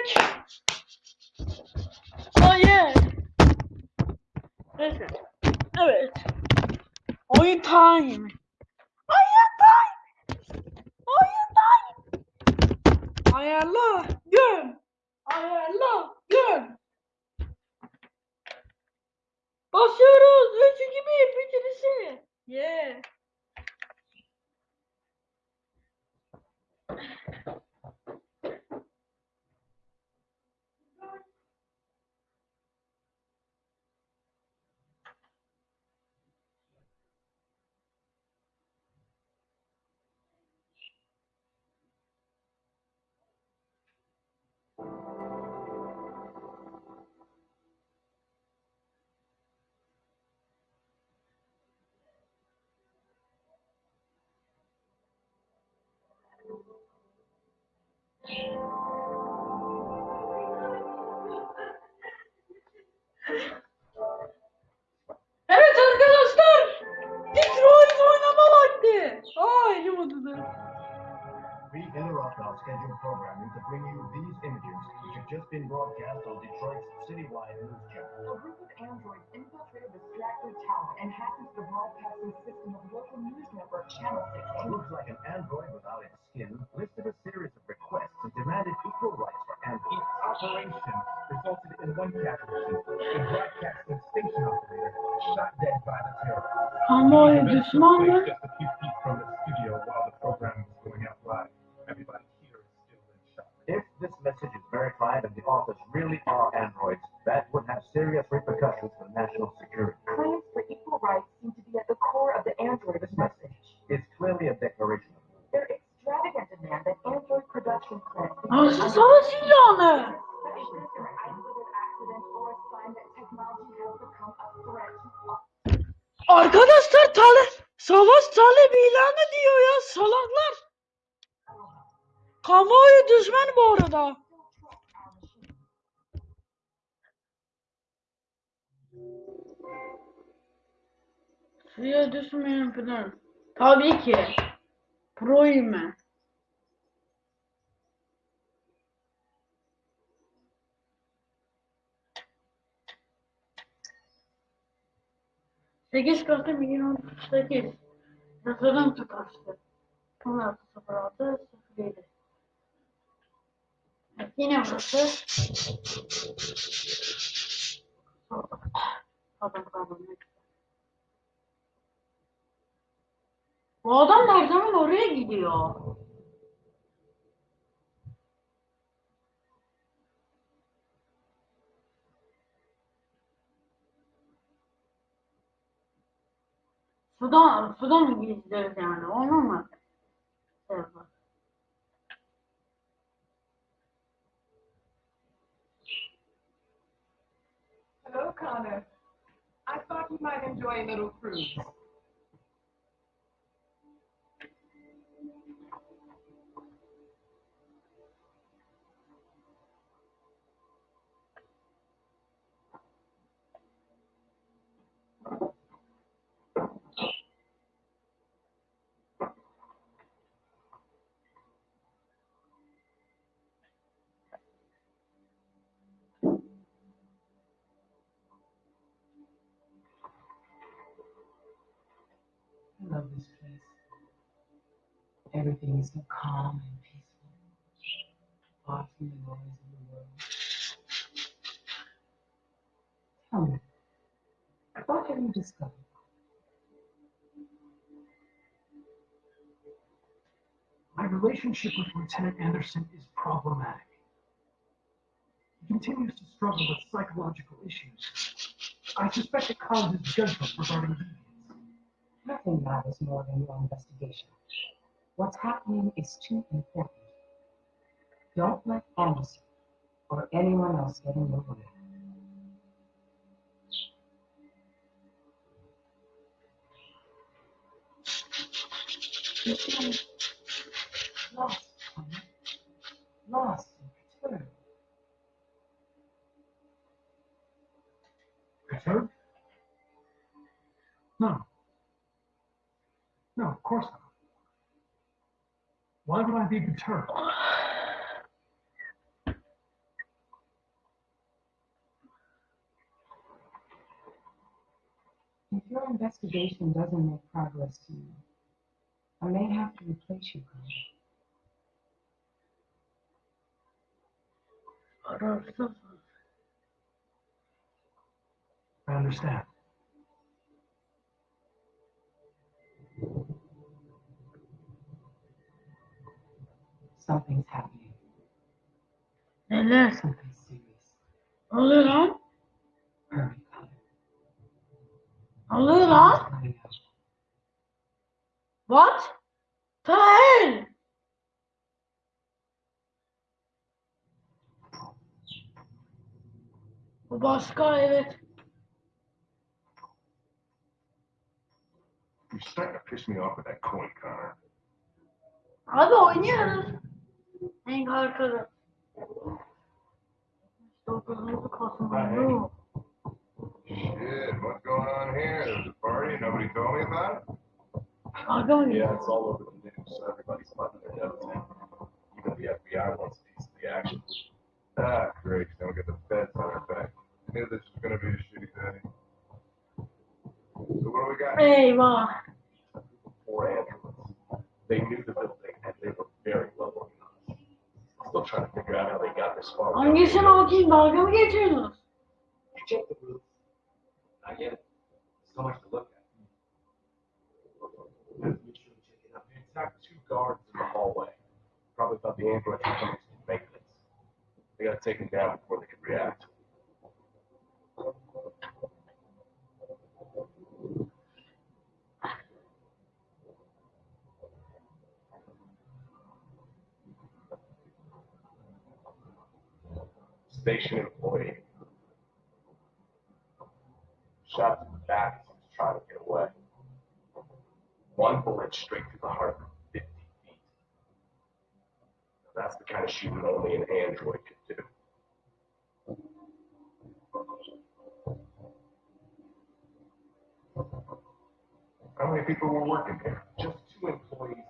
Bitirdik. Hayır. Neyse. Evet. Oyun time. Evet arkadaşlar. Detroit oynama vakti. Aa elim acıdı. We interrupt our scheduled programming to bring you these images, which have just been broadcast on Detroit's citywide news channel. A group of androids infiltrated the Stratford Tower and hacked the broadcasting system of local news network Channel What 16. looks like an android without its skin listed a operation resulted in one casualty, a broadcasting station operator shot dead by the terrorists. Kamuoyu The event took just a few feet from the studio while the program was going out live. Everybody here is still in shock. If this message is verified and the authors really are Arkadaşlar tale savaş talebi ilanı diyor ya salaklar. Kamuoyu düşman bu arada. Suya düşmeyen falan. Tabii ki. Proyum ben. 8 Kasım 2018 Yazılım tıkaçtı. 16.06.07 evet, Yine burası Adam kalmadı. Bu adam nereden oraya gidiyor? Sudan, Sudan mı gideceğiz yani? Onu mu? Şey yapar. Hello, Connor. I thought you might enjoy a little cruise. Love this place. Everything is so calm and peaceful, far from the noise of the world. Tell me, what have you discovered? My relationship with Lieutenant Anderson is problematic. He continues to struggle with psychological issues. I suspect it causes judgment regarding deviance. Nothing matters more than your investigation. What's happening is too important. Don't let Anderson or anyone else get in your way. Lost, Lost and perturbed. Perturbed? No. No, of course not. Why would I be deterred? If your investigation doesn't make progress to you, I may have to replace you, Carl. I understand. Something's happening. Neler? Something serious. Hold it lan? Hurry, Connor. Ne oluyor lan? Coming out. What? Tahir! Bu başka evet. You're starting to piss me off with that coin, Connor. Abi oynuyoruz. En arkada. Dokuzuncu Kasım'da yok. Shit, what's going on here? There's a party. Nobody told me about it. Aga mı? Yeah, it's all over the news. Everybody's letting their nose in. Even the FBI wants a piece of the action. Ah, great. Now we got the feds on our back. I knew this was going to be a shitty day. So what do we got? Eyvah. Four androids. They knew the building and they were very well organized. Still trying to figure out how they got this far. Hangisini okuyayım? Dalga mı geçiyorsunuz? You check the roof. Not yet. So much to look at. Make sure to check it out. They attacked two guards in the hallway. Probably thought the androids were coming to do maintenance. They got taken down before they could react. Station employee. Shot to the back as he was trying to get away. One bullet straight through the heart from 50 feet. That's the kind of shooting only an android could do. How many people were working here? Just two employees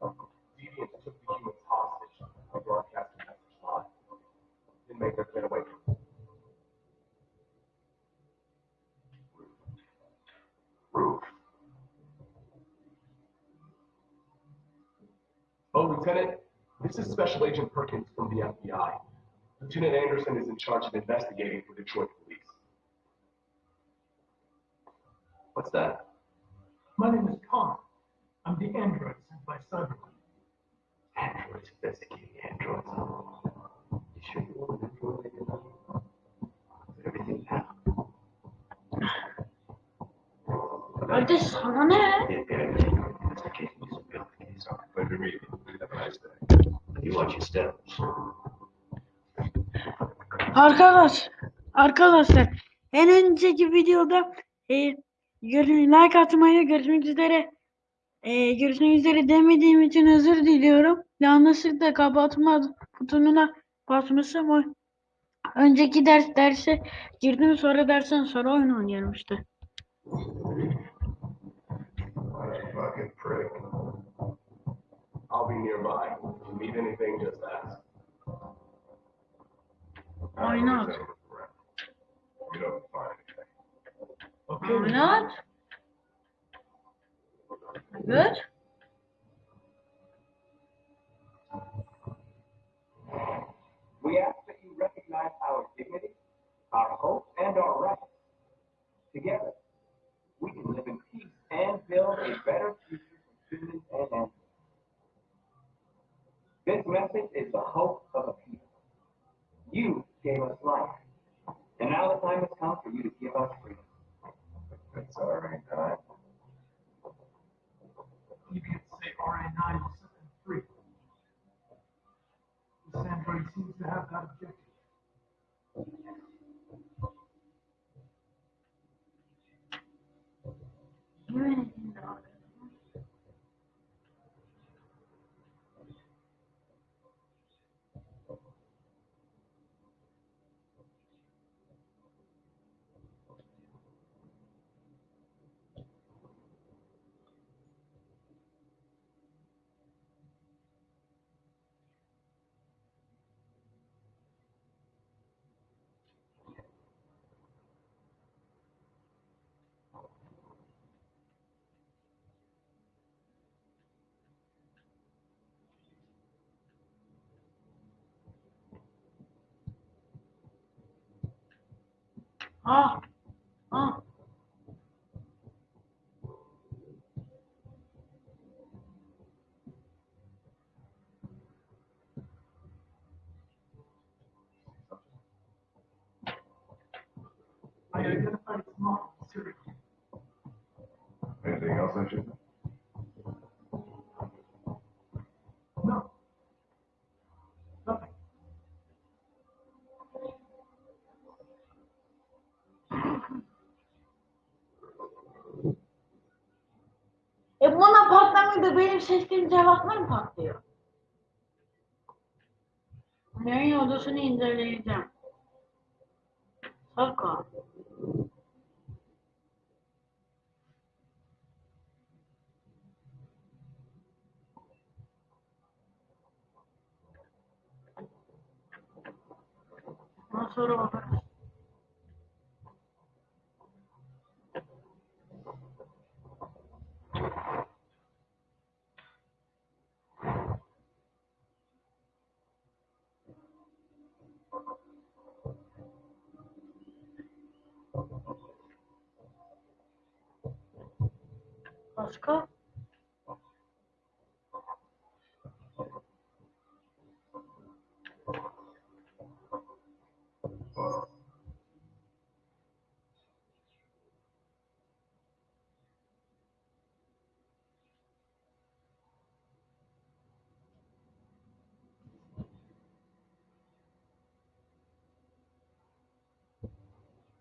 and three Deviants took the humans hostage and broadcast a message live. Didn't make their get away from Roof. Oh, Lieutenant, this is Special Agent Perkins from the FBI. Lieutenant Anderson is in charge of investigating for Detroit police. What's that? My name is Connor. I'm the android sent by CyberLife. Androids investigating androids. You sure you want an android like that? Everything now. Kardeş sana ne? Pleasure meeting you. Have a nice day. You watch your step. Arkadaş, arkadaşlar en önceki videoda e, görün, like atmayı görüşmek üzere e, görüşmek üzere demediğim için özür diliyorum. Yanlışlıkla kapatma butonuna basmışım. O, önceki ders derse girdim sonra dersten sonra oyun oynuyorum işte. I'll be nearby. If you need anything, just ask. Why not? We don't find anything. Okay. Why not? Good. We ask that you recognize our dignity, our hope, and our rights. Together, we can live in peace and build a better future for humans and animals. This message is the hope of a people. You gave us life, and now the time has come for you to give us freedom. It's You can't say RA9 will is something free. The Sandberg seems to have that objective. You're in, you know. Ah. I identified its model, serial. Patlamıyor benim seçtiğim cevaplar mı patlıyor? Yayın odasını inceleyeceğim. Saka.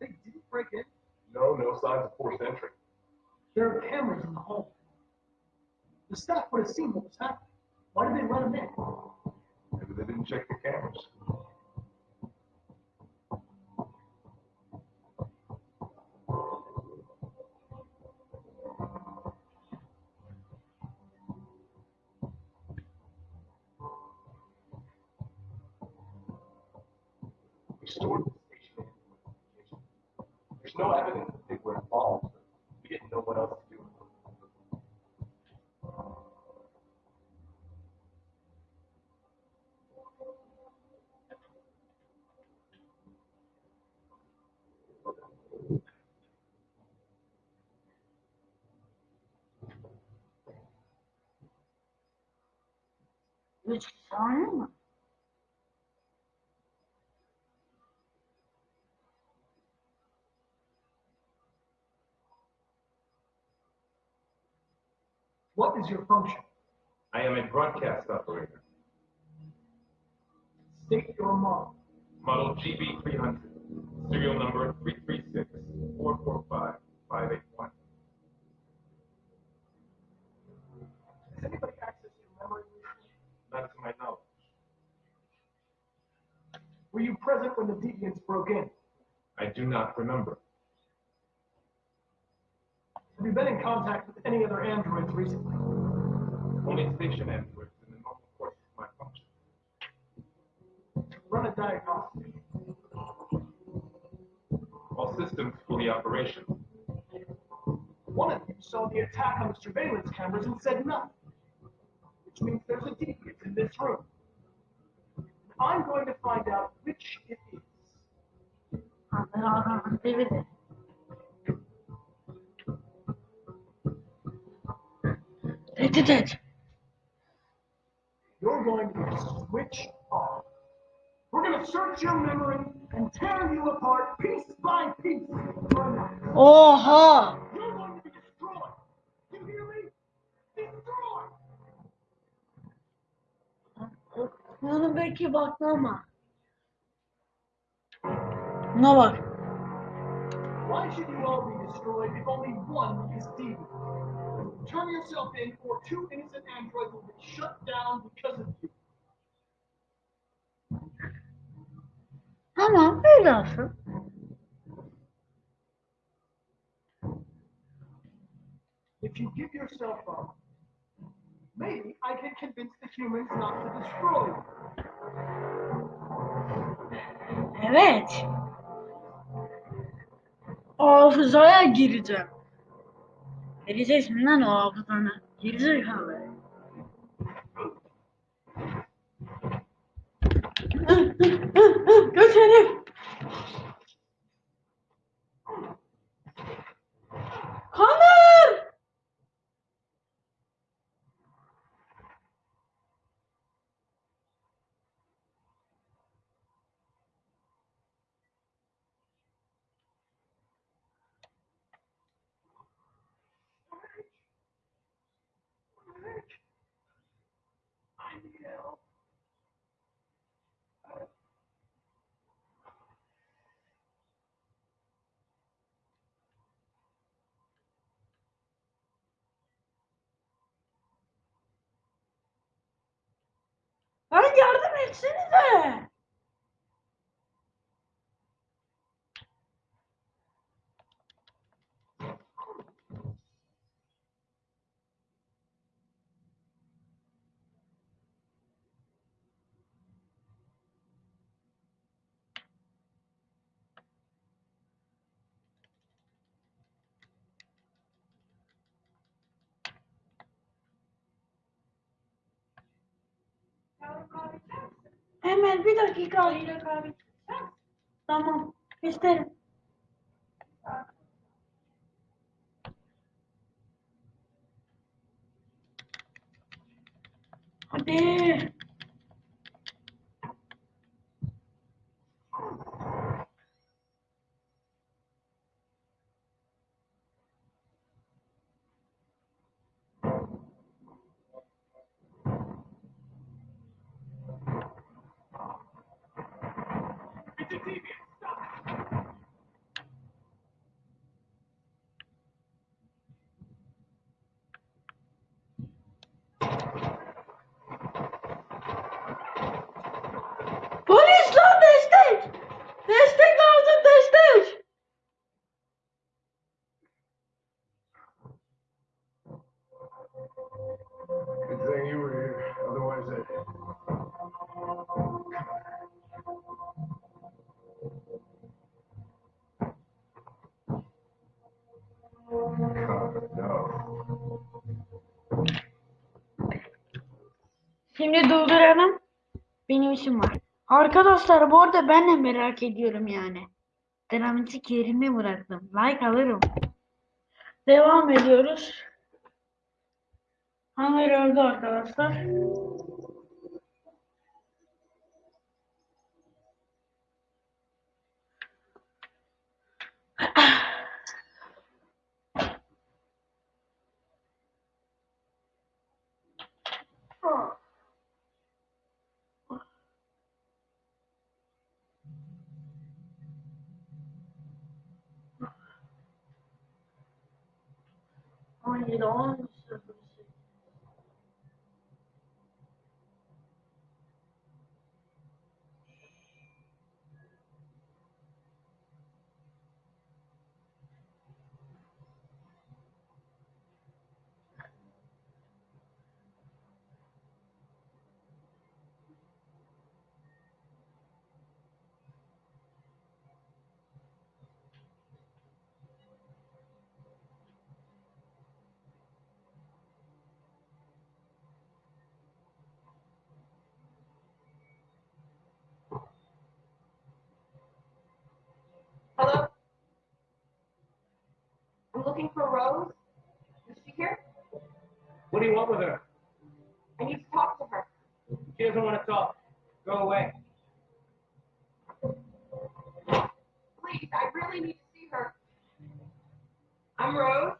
Didn't break in. No, no signs of forced entry. There are cameras in the hall. The staff would have seen what was happening. Why did they let him in? Maybe they didn't check the cameras. What is your function? I am a broadcast operator. State your model. Model GB300, serial number 336 445 Not to my knowledge. Were you present when the deviants broke in? I do not remember. Have you been in contact with any other androids recently? Only station androids in the normal course of my function. Run a diagnostic. All systems fully operational. One of you saw the attack on the surveillance cameras and said nothing. Which means there's a deviant in this room. I'm going to find out which it is. Evet. Tehdit et. You're going to switch off. We're going to search your memory and tear you apart piece by piece. Oh, analysis. Oha! You're going to be destroyed. You hear me? Destroyed. Bunu belki baklama. Buna bak. Why should you all be destroyed if only one is deviant? Turn yourself in, or two innocent androids will be shut down because of you. Tamam öyle olsun. If you give yourself up, Maybe I can convince the humans not to destroy. Evet. Hafızaya gireceğim. Vereceksin lan o hafızana. Gerizekalı. Göç herif. Kanı. Lan yardım etsenize. Hemen bir dakika. Tamam. isterim. Hadi. Şimdi durduralım. Benim işim var. Arkadaşlar bu arada ben de merak ediyorum yani. Dramatik yerine bıraktım. Like alırım. Devam ediyoruz. Hamur öldü arkadaşlar. On no, I'm looking for Rose. Is she here? What do you want with her? I need to talk to her. She doesn't want to talk. Go away. Please, I really need to see her. I'm Rose.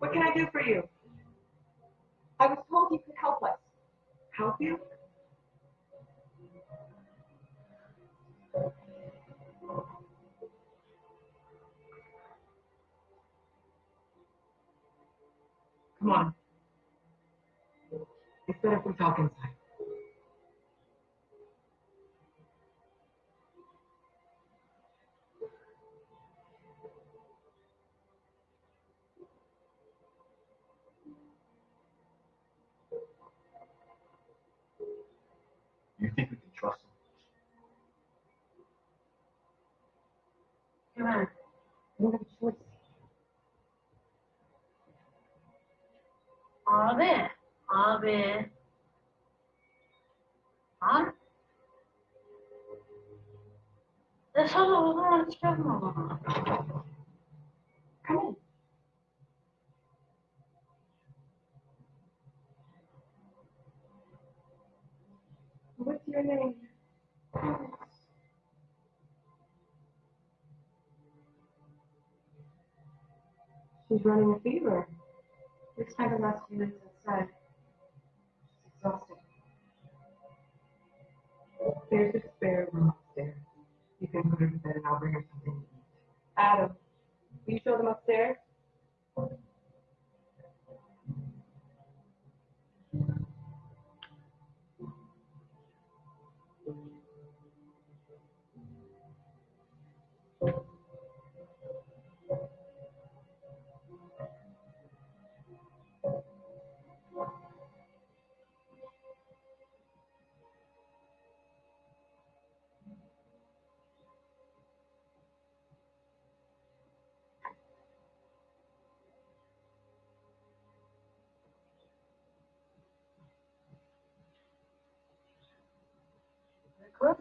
What can I do for you? I was told you could help us. Help you? Come on. It's better if we talk inside. You think we can trust him? Come on. You have a choice. Abi, abi. Lan. Ne sana o zaman çıkartma bana. Come on. What's your name? She's running a fever. We spent the last few minutes outside. She's exhausted. There's a spare room upstairs. You can put her to bed and I'll bring her something to eat. Adam, will you show them upstairs? Kız.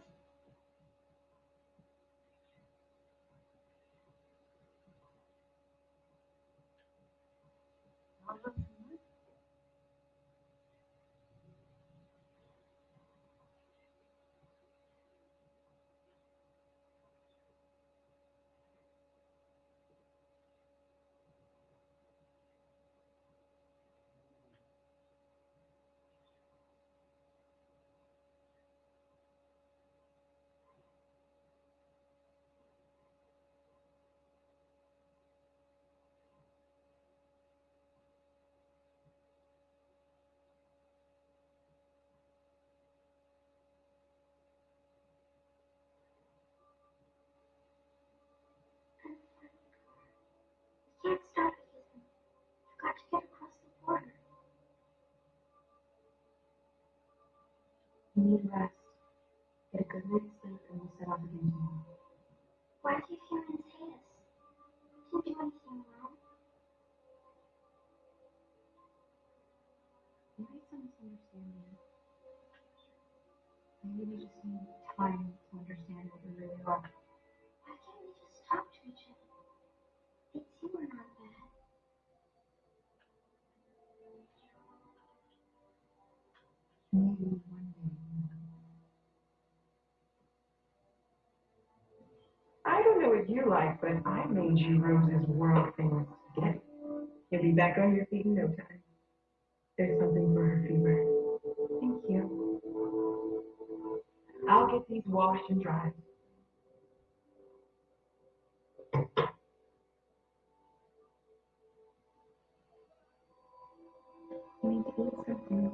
can't stop it, Ethan. You've got to get across the border. You need rest. Get a good night's sleep and we'll set off again tomorrow. Why do humans hate us? We didn't do anything wrong. Maybe it's a misunderstanding. Maybe we just need time to understand what we really are. Why can't we just talk to each other? Don't know what you like, but I made you Rose's world famous spaghetti. You'll be back on your feet in no time. There's something for her fever. Thank you. I'll get these washed and dried. You need to eat something.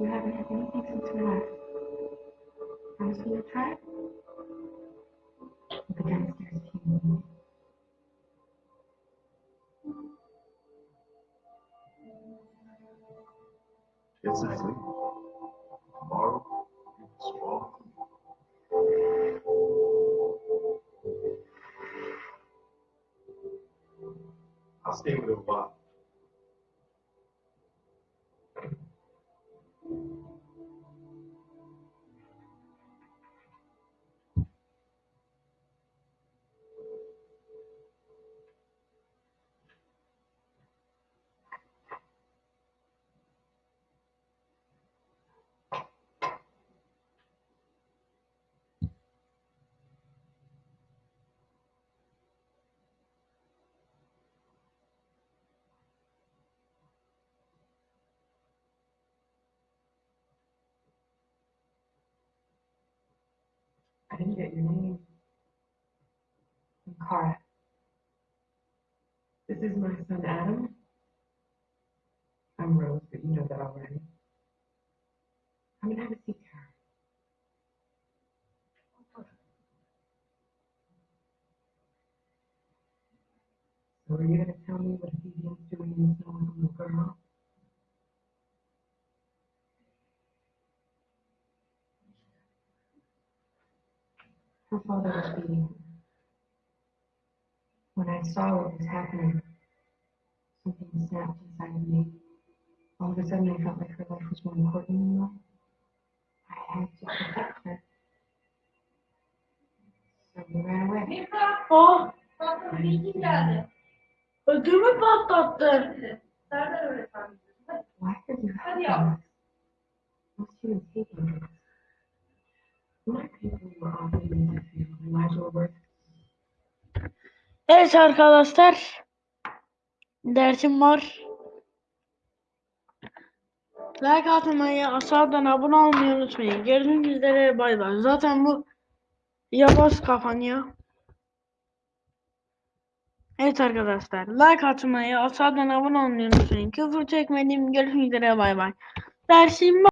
You haven't had anything since we left. Promise me you'll try? I'll A Didn't get your name. I'm Kara. This is my son Adam. I'm Rose, but you know that already. Come and have a seat, Kara. So are you gonna tell me what Vivian's doing in a little girl? Her father was beating her. When I saw what was happening, something snapped inside of me. All of a sudden, I felt like her life was more important than mine. I had to protect her. So we ran away. Oh! Ödümü patlattı. Why are you hate androids. Evet arkadaşlar. Dersim var. Like atmayı, aşağıdan abone olmayı unutmayın. Görüşmek üzere bay bay. Zaten bu yavaş kapanıyor. Evet arkadaşlar. Like atmayı, aşağıdan abone olmayı unutmayın. Küfür çekmediğim görüşmek üzere bay bay. Dersim var.